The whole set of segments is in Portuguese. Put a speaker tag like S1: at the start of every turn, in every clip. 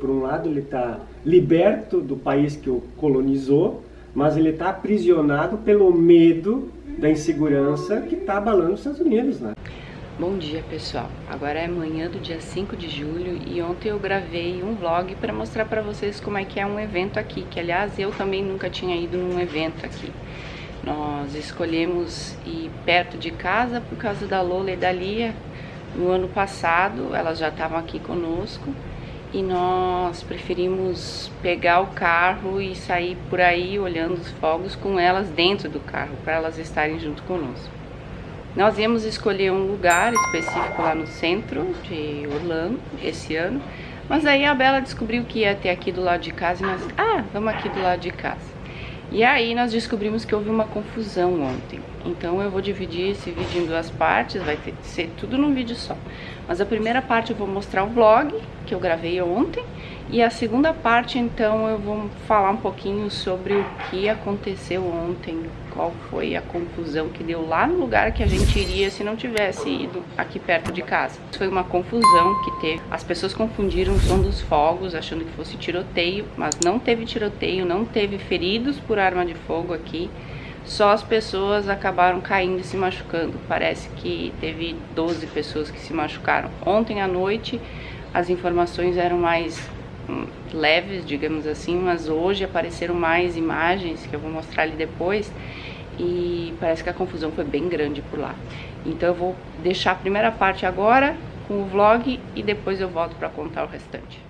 S1: Por um lado, ele está liberto do país que o colonizou, mas ele está aprisionado pelo medo da insegurança que está abalando os Estados Unidos, né?
S2: Bom dia pessoal, agora é manhã do dia 5 de julho e ontem eu gravei um vlog para mostrar para vocês como é que é um evento aqui, que aliás eu também nunca tinha ido num evento aqui. Nós escolhemos ir perto de casa por causa da Lola e da Lia. No ano passado elas já estavam aqui conosco e nós preferimos pegar o carro e sair por aí olhando os fogos com elas dentro do carro, para elas estarem junto conosco. Nós íamos escolher um lugar específico lá no centro de Orlando esse ano, mas aí a Bela descobriu que ia ter aqui do lado de casa e nós, ah, vamos aqui do lado de casa. E aí nós descobrimos que houve uma confusão ontem. Então eu vou dividir esse vídeo em duas partes, vai ter, ser tudo num vídeo só. Mas a primeira parte eu vou mostrar o vlog que eu gravei ontem e a segunda parte, então, eu vou falar um pouquinho sobre o que aconteceu ontem, qual foi a confusão que deu lá no lugar que a gente iria se não tivesse ido aqui perto de casa. Foi uma confusão que teve. As pessoas confundiram o som dos fogos, achando que fosse tiroteio, mas não teve tiroteio, não teve feridos por arma de fogo aqui. Só as pessoas acabaram caindo e se machucando. Parece que teve 12 pessoas que se machucaram. Ontem à noite as informações eram mais leves, digamos assim, mas hoje apareceram mais imagens que eu vou mostrar ali depois e parece que a confusão foi bem grande por lá. Então eu vou deixar a primeira parte agora com o vlog e depois eu volto para contar o restante.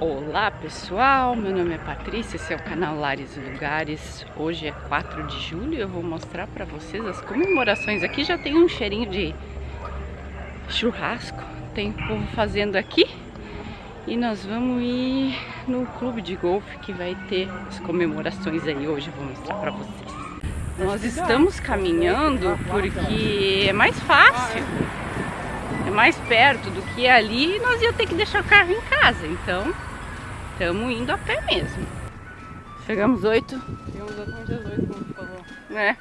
S2: Olá pessoal, meu nome é Patrícia, esse é o canal Lares e Lugares. Hoje é 4 de julho e eu vou mostrar para vocês as comemorações. Aqui já tem um cheirinho de churrasco, tem povo fazendo aqui. E nós vamos ir no clube de golfe que vai ter as comemorações aí hoje, vou mostrar pra vocês. Nós estamos caminhando porque é mais fácil, é mais perto do que ali e nós ia ter que deixar o carro em casa, então estamos indo a pé mesmo. Chegamos oito.
S3: Chegamos exatamente às oito, como falou.
S2: Né?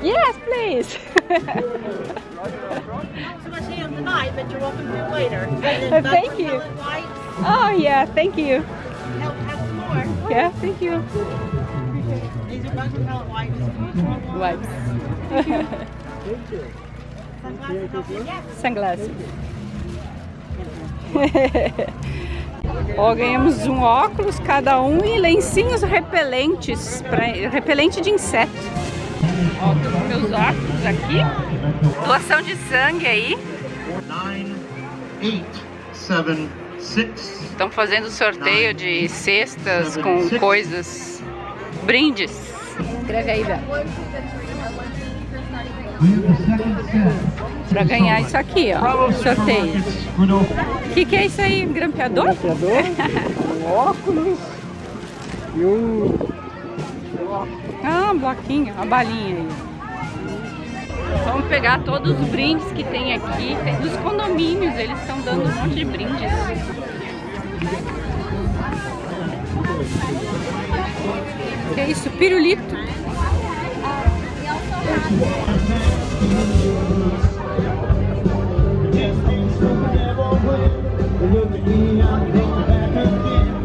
S2: Yes, please. thank you. Oh yeah, thank you. Yeah, thank you.
S4: These are of pellet wipes.
S2: Wipes.
S4: Sunglasses.
S2: Sunglasses. Ó, ganhamos um óculos cada um e lencinhos repelentes, pra, repelente de inseto. Ó, tô com meus óculos aqui. Doação de sangue aí. Estão fazendo sorteio de cestas com coisas, brindes. Escreve aí, Bel. Pra ganhar isso aqui, ó, sorteio. O que, que é isso aí? Um grampeador?
S1: Um grampeador, um óculos e um...
S2: Ah, bloquinho, uma balinha aí. Vamos pegar todos os brindes que tem aqui. Dos condomínios, eles estão dando um monte de brindes. Que é isso? Pirulito.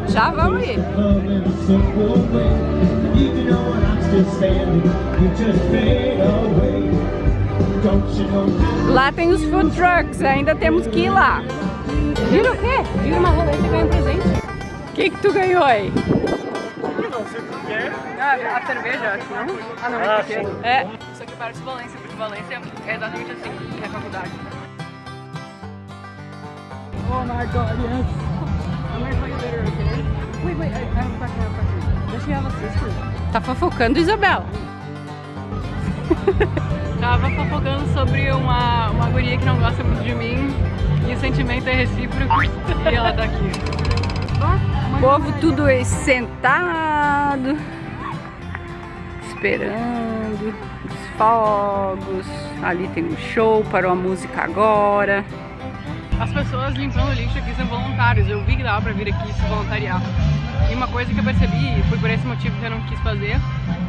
S2: Já vamos ir. Lá tem os food trucks, ainda temos que ir lá. Vira o quê?
S3: Vira uma roleta e ganha um presente.
S2: O que que tu ganhou aí?
S3: Ah, a cerveja, acho, não? Ah, não,
S1: ah,
S3: é É. Isso aqui parece Valência, porque Valência é exatamente assim, é faculdade. Oh my god, yes! I'm gonna play better, okay? Wait, wait, I, I have a question, I have a question. Does she have a sister?
S2: Tá fofocando, Isabela?
S3: Tava fofocando sobre uma, uma guria que não gosta muito de mim e o sentimento é recíproco e ela tá aqui.
S2: O povo tudo sentado, esperando os fogos. Ali tem um show, parou a música agora.
S3: As pessoas limpando o lixo aqui são voluntários. Eu vi que dava pra vir aqui se voluntariar. E uma coisa que eu percebi, foi por esse motivo que eu não quis fazer,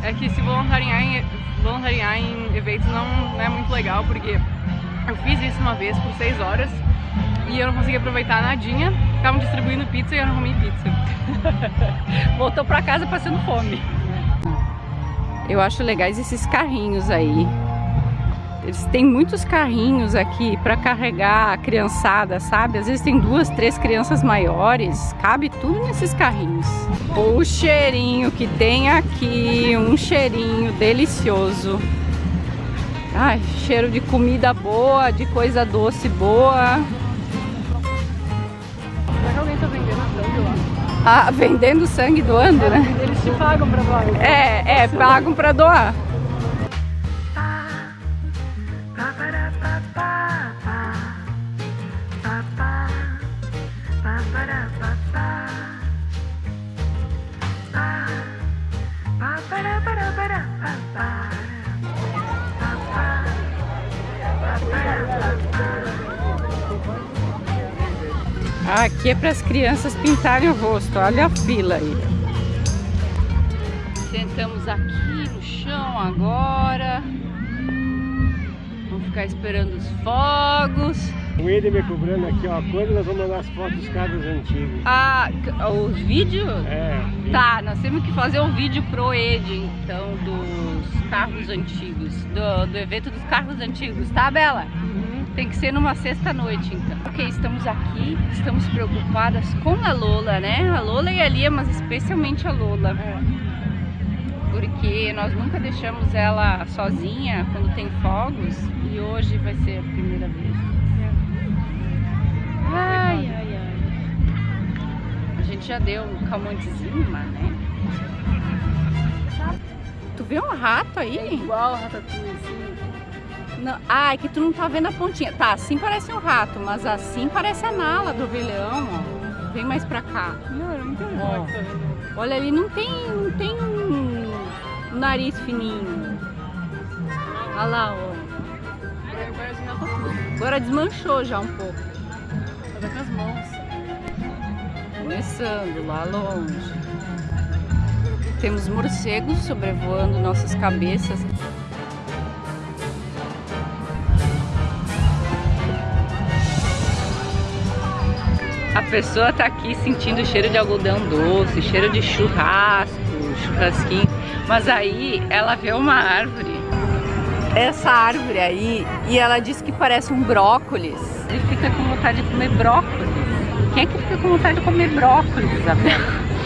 S3: é que se voluntariar em, voluntariar em eventos não, não é muito legal, porque eu fiz isso uma vez por seis horas e eu não consegui aproveitar nadinha. Estavam distribuindo pizza e eu não comi pizza.
S2: Voltou pra casa passando fome. Eu acho legais esses carrinhos aí. Eles têm muitos carrinhos aqui para carregar a criançada, sabe? Às vezes tem duas, três crianças maiores, cabe tudo nesses carrinhos. O cheirinho que tem aqui, um cheirinho delicioso. Ai, cheiro de comida boa, de coisa doce boa.
S3: Será que alguém tá vendendo sangue lá?
S2: Ah, vendendo sangue doando, né?
S3: Eles te pagam pra doar.
S2: É, é, pagam pra doar. Aqui é para as crianças pintarem o rosto. Olha a fila aí. Sentamos aqui no chão agora. Vamos ficar esperando os fogos.
S1: O Eder me cobrando aqui, ó. Quando nós vamos mandar as fotos dos carros antigos?
S2: Ah, os vídeos?
S1: É.
S2: Tá, nós temos que fazer um vídeo pro Ed, então, dos carros antigos, do, do evento dos carros antigos, tá, Bela? Tem que ser numa sexta-noite, então. Ok, estamos aqui, estamos preocupadas com a Lola, né? A Lola e a Lia, mas especialmente a Lola. Porque nós nunca deixamos ela sozinha quando tem fogos e hoje vai ser a primeira vez. Ai, ai, ai. A gente já deu um calmantezinho lá, né? Tu vê um rato aí?
S3: É igual a ratatouille, assim.
S2: Não, ah, é que tu não tá vendo a pontinha. Tá, assim parece um rato, mas assim parece a nala do Leão, ó. Vem mais pra cá.
S3: Não, eu não
S2: Ó.
S3: é tá vendo.
S2: Olha ali, não tem, não tem um nariz fininho. Olha lá, ó.
S3: Um.
S2: Agora desmanchou já um pouco.
S3: Tá com as mãos.
S2: Começando lá longe. Temos morcegos sobrevoando nossas cabeças. Pessoa tá aqui sentindo cheiro de algodão doce, cheiro de churrasco, churrasquinho. Mas aí ela vê uma árvore. Essa árvore aí, e ela diz que parece um brócolis. Ele fica com vontade de comer brócolis. Quem é que fica com vontade de comer brócolis, Isabel?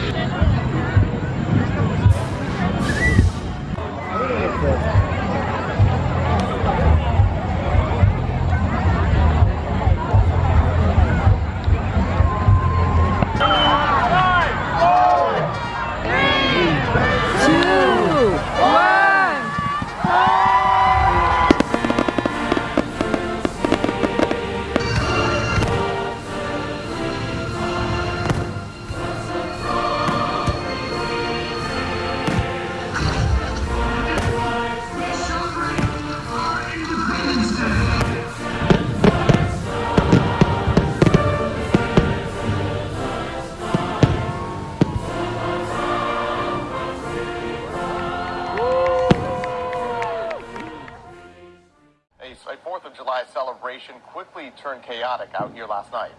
S5: turned chaotic out here last night.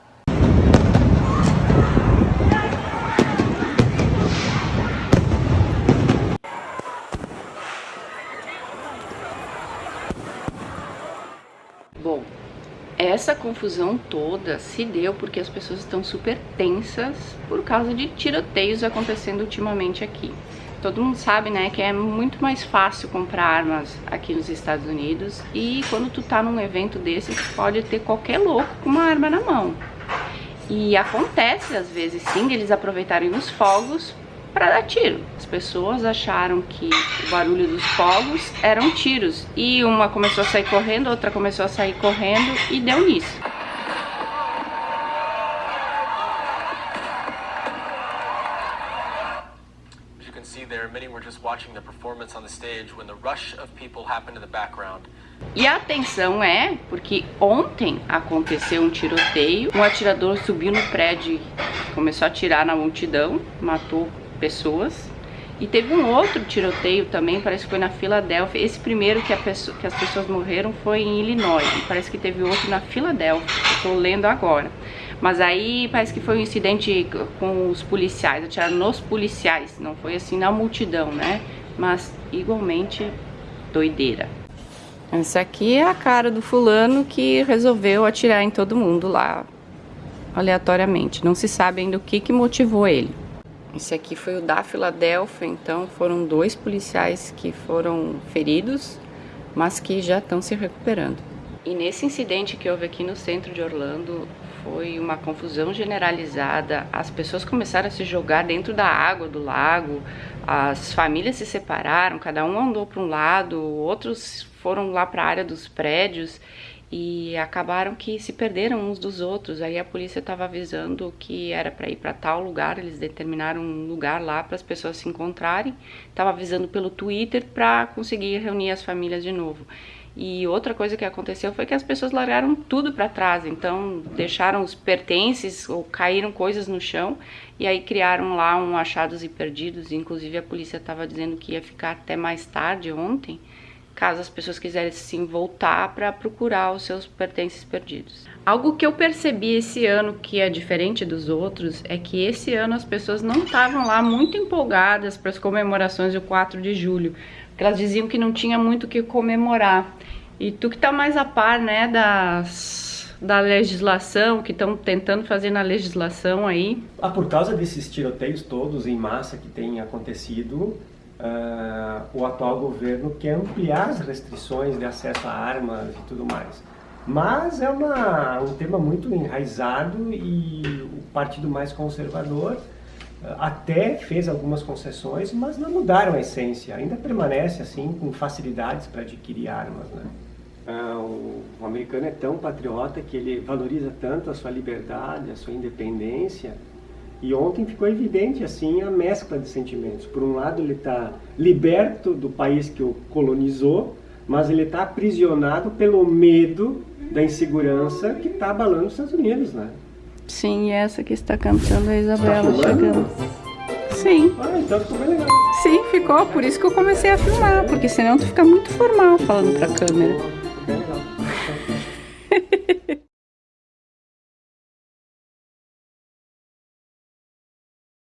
S2: Bom, essa confusão toda se deu porque as pessoas estão super tensas por causa de tiroteios acontecendo ultimamente aqui. Todo mundo sabe, né, que é muito mais fácil comprar armas aqui nos Estados Unidos e quando tu tá num evento desse, tu pode ter qualquer louco com uma arma na mão. E acontece às vezes sim eles aproveitarem os fogos para dar tiro. As pessoas acharam que o barulho dos fogos eram tiros e uma começou a sair correndo, outra começou a sair correndo e deu nisso.
S6: Watching the performance on the stage when the rush of people happened in the background.
S2: E a atenção é porque ontem aconteceu um tiroteio, um atirador subiu no prédio, começou a atirar na multidão, matou pessoas. E teve um outro tiroteio também, parece que foi na Filadélfia. Esse primeiro que, pessoa, que as pessoas morreram foi em Illinois. E parece que teve outro na Filadélfia. Estou lendo agora. Mas aí parece que foi um incidente com os policiais, atiraram nos policiais. Não foi assim na multidão, né? Mas igualmente doideira. Essa aqui é a cara do fulano que resolveu atirar em todo mundo lá, aleatoriamente. Não se sabe ainda o que, que motivou ele. Esse aqui foi o da Filadélfia, então foram dois policiais que foram feridos, mas que já estão se recuperando. E nesse incidente que houve aqui no centro de Orlando, foi uma confusão generalizada. As pessoas começaram a se jogar dentro da água do lago, as famílias se separaram, cada um andou para um lado, outros foram lá para a área dos prédios e acabaram que se perderam uns dos outros. Aí a polícia estava avisando que era para ir para tal lugar, eles determinaram um lugar lá para as pessoas se encontrarem. Estava avisando pelo Twitter para conseguir reunir as famílias de novo. E outra coisa que aconteceu foi que as pessoas largaram tudo para trás, então deixaram os pertences ou caíram coisas no chão e aí criaram lá um achados e perdidos. Inclusive a polícia estava dizendo que ia ficar até mais tarde ontem caso as pessoas quisessem voltar para procurar os seus pertences perdidos. Algo que eu percebi esse ano que é diferente dos outros é que esse ano as pessoas não estavam lá muito empolgadas para as comemorações do 4 de julho, porque elas diziam que não tinha muito o que comemorar. E tu que tá mais a par, né, das da legislação, que estão tentando fazer na legislação aí.
S1: Ah, por causa desses tiroteios todos em massa que têm acontecido, uh, o atual governo quer ampliar as restrições de acesso a armas e tudo mais. Mas é uma, um tema muito enraizado e o partido mais conservador uh, até fez algumas concessões, mas não mudaram a essência. Ainda permanece assim com facilidades para adquirir armas. Né? Uh, o, o americano é tão patriota que ele valoriza tanto a sua liberdade, a sua independência, e ontem ficou evidente assim a mescla de sentimentos. Por um lado, ele está liberto do país que o colonizou, mas ele está aprisionado pelo medo da insegurança que está abalando os Estados Unidos, né?
S2: Sim, essa que está cantando é a Isabela tá chegando. Sim.
S1: Ah, então ficou bem legal.
S2: Sim, ficou. Por isso que eu comecei a filmar, porque senão tu fica muito formal falando pra câmera.